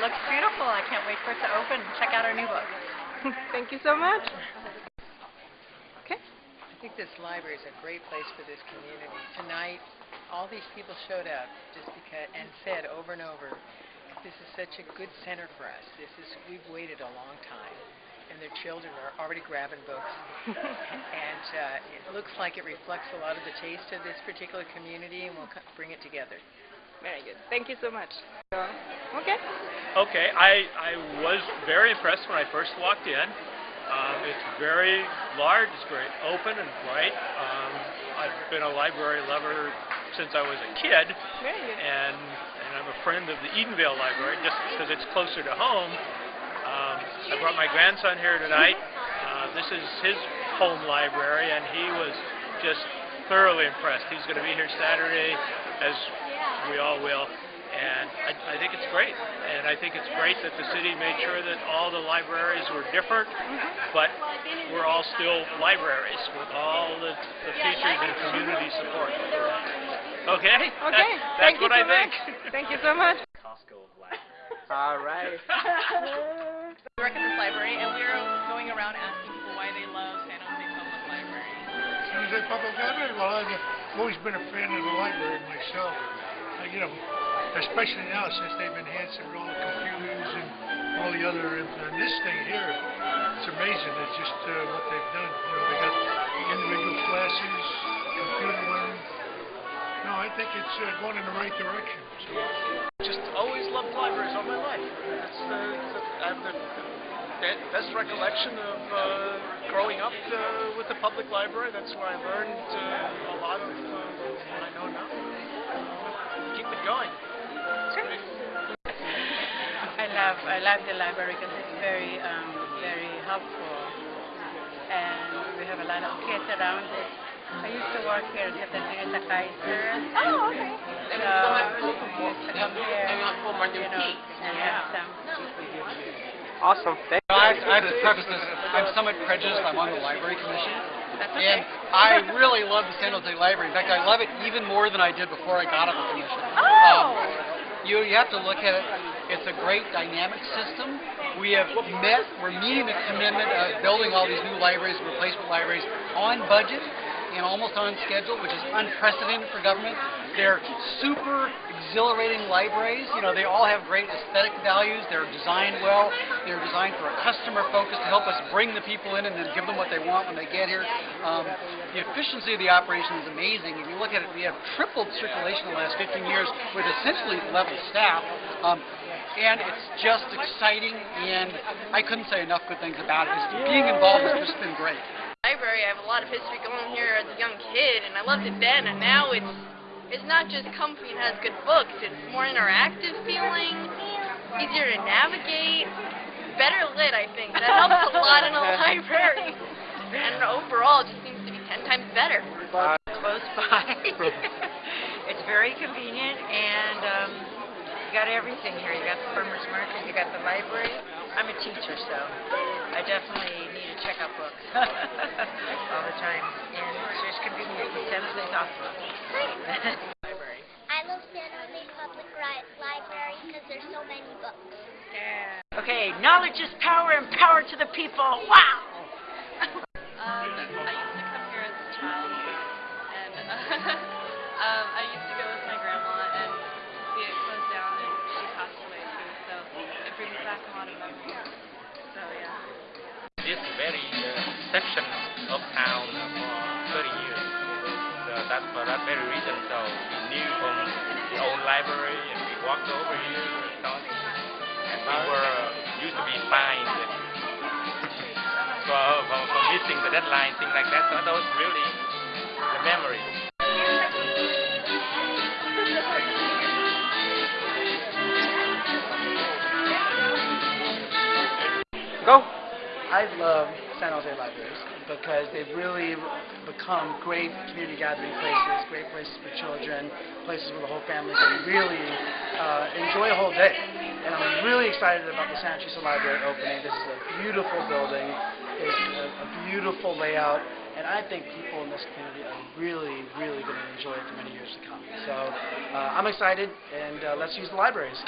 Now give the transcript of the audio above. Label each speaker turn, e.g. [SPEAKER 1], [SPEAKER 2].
[SPEAKER 1] looks beautiful. I can't wait for it to open. Check out our new book.
[SPEAKER 2] Thank you so much. Okay.
[SPEAKER 3] I think this library is a great place for this community. Tonight, all these people showed up just because and said over and over, this is such a good center for us. This is we've waited a long time, and their children are already grabbing books, and uh, it looks like it reflects a lot of the taste of this particular community, and we'll bring it together.
[SPEAKER 2] Very good. Thank you so much. Okay.
[SPEAKER 4] Okay, I, I was very impressed when I first walked in. Um, it's very large, it's very open and bright. Um, I've been a library lover since I was a kid,
[SPEAKER 2] Very good.
[SPEAKER 4] and, and I'm a friend of the Edenvale Library just because it's closer to home. Um, I brought my grandson here tonight. Uh, this is his home library, and he was just thoroughly impressed. He's going to be here Saturday, as we all will. And I, I think it's great. And I think it's great that the city made sure that all the libraries were different, but we're all still libraries with all the, the features and community support. Okay?
[SPEAKER 2] Okay.
[SPEAKER 4] That- that's
[SPEAKER 2] Thank you
[SPEAKER 4] what I
[SPEAKER 2] so
[SPEAKER 4] think.
[SPEAKER 2] much. Thank you so much.
[SPEAKER 5] Costco libraries.
[SPEAKER 2] All right.
[SPEAKER 6] We work at this library, and we're going around asking people why they love San Jose Public Library.
[SPEAKER 7] San Jose Public Library, well, I've always been a fan of the library myself. Uh, you know, especially now since they've enhanced it with all the computers and all the other, and this thing here, it's amazing. It's just uh, what they've done. You know, they got individual classes, computer learning. No, I think it's uh, going in the right direction. So.
[SPEAKER 5] Just always loved libraries all my life. That's the, have the, the best recollection of uh, growing up uh, with the public library. That's where I learned uh, a lot of uh, what I know now. Keep it going.
[SPEAKER 1] I love I love the library because it's very um, very helpful, and we have a lot of kids around it. I used to work here at the Teresa Kaiser.
[SPEAKER 2] Oh, okay.
[SPEAKER 1] So we used to come here, you know, and have some.
[SPEAKER 2] Awesome. Thank
[SPEAKER 8] I, I have to preface this. I'm somewhat prejudiced. I'm on the library commission,
[SPEAKER 6] That's
[SPEAKER 8] and. I really love the San Jose Library. In fact, I love it even more than I did before I got on the commission.
[SPEAKER 2] Oh.
[SPEAKER 8] You you have to look at it. It's a great dynamic system. We have met. We're meeting the commitment of building all these new libraries, replacement libraries, on budget and almost on schedule, which is unprecedented for government. They're super exhilarating libraries. You know, they all have great aesthetic values. They're designed well. They're designed for a customer focus to help us bring the people in and then give them what they want when they get here. Um, the efficiency of the operation is amazing. If you look at it, we have tripled circulation in the last 15 years with essentially level staff. Um, and it's just exciting, and I couldn't say enough good things about it. Just being involved has just been great.
[SPEAKER 6] Library. I have a lot of history going here as a young kid, and I loved it then. And now it's it's not just comfy and has good books. It's more interactive feeling, easier to navigate, better lit. I think that helps a lot in a library. And overall, it just seems to be ten times better.
[SPEAKER 9] close by. it's very convenient, and um, you got everything here. You got the farmers market, you got the library. I'm a teacher, so I definitely need to check out books all the time, and it's just convenient. The San Jose's awesome.
[SPEAKER 10] I love San Jose Public Library because there's so many books. Yeah.
[SPEAKER 9] Okay, knowledge is power, and power to the people. Wow.
[SPEAKER 6] Um, I used to come here as a child, and um, I used to of memories. So yeah.
[SPEAKER 11] this very uh, section of town for 30 years. So that for that very reason, so we knew from the old library and we walked over here and on. And we were uh, used to be fined for, uh, for, for missing the deadline, things like that. So that was really the memory.
[SPEAKER 2] Go.
[SPEAKER 12] I love San Jose libraries because they've really become great community gathering places, great places for children, places where the whole family can really uh, enjoy a whole day. And I'm really excited about the Santa Teresa Library opening. This is a beautiful building. It's a, a beautiful layout. And I think people in this community are really, really going to enjoy it for many years to come. So uh, I'm excited, and uh, let's use the libraries.